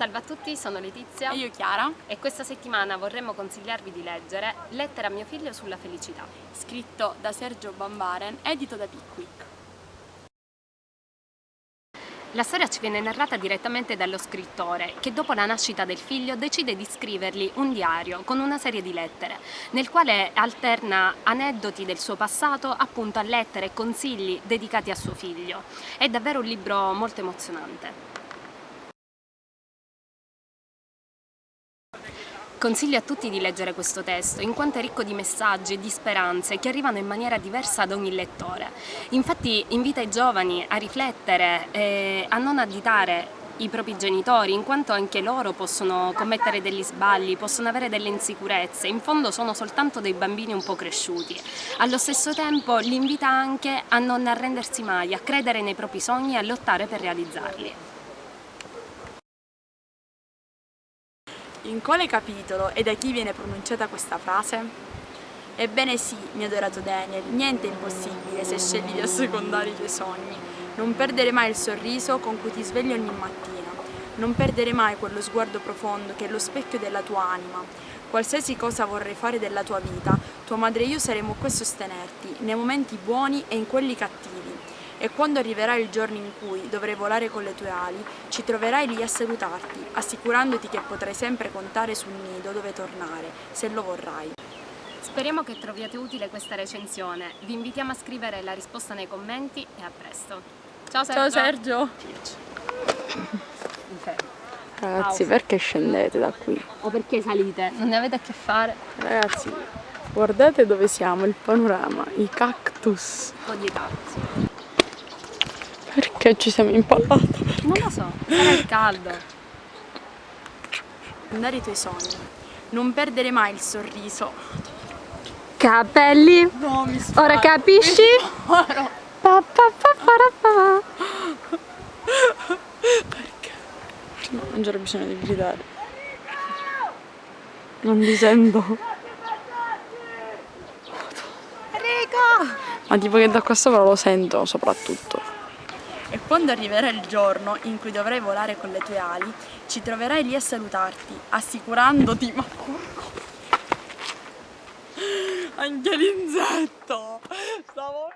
Salve a tutti, sono Letizia E io Chiara, e questa settimana vorremmo consigliarvi di leggere Lettera a mio figlio sulla felicità. scritto da Sergio Bambaren, edito da Pickwick. La storia ci viene narrata direttamente dallo scrittore che dopo la nascita del figlio decide di scrivergli un diario con una serie di lettere nel quale alterna aneddoti del suo passato appunto a lettere e consigli dedicati a suo figlio. È davvero un libro molto emozionante. Consiglio a tutti di leggere questo testo, in quanto è ricco di messaggi e di speranze che arrivano in maniera diversa ad ogni lettore. Infatti invita i giovani a riflettere e a non additare i propri genitori, in quanto anche loro possono commettere degli sbagli, possono avere delle insicurezze, in fondo sono soltanto dei bambini un po' cresciuti. Allo stesso tempo li invita anche a non arrendersi mai, a credere nei propri sogni e a lottare per realizzarli. In quale capitolo e da chi viene pronunciata questa frase? Ebbene sì, mio adorato Daniel, niente è impossibile se scegli di assecondare i tuoi sogni. Non perdere mai il sorriso con cui ti svegli ogni mattina. Non perdere mai quello sguardo profondo che è lo specchio della tua anima. Qualsiasi cosa vorrai fare della tua vita, tua madre e io saremo qui a sostenerti, nei momenti buoni e in quelli cattivi. E quando arriverà il giorno in cui dovrai volare con le tue ali, ci troverai lì a salutarti, assicurandoti che potrai sempre contare sul nido dove tornare, se lo vorrai. Speriamo che troviate utile questa recensione. Vi invitiamo a scrivere la risposta nei commenti e a presto. Ciao Sergio! Ciao Sergio! Ragazzi, perché scendete da qui? O perché salite? Non ne avete a che fare? Ragazzi, guardate dove siamo, il panorama, i cactus. Un po' di cazzo. Perché ci siamo impallati? Non lo so, sarà il caldo. Andare i tuoi sogni. Non perdere mai il sorriso. Capelli, No, mi ora capisci? Pa, pa, pa, pa. No, non c'era bisogno di gridare. Non vi sento. Ma tipo che da qua sopra lo sento soprattutto. E quando arriverà il giorno in cui dovrai volare con le tue ali, ci troverai lì a salutarti, assicurandoti. Ma porco! Anche l'insetto! Stavo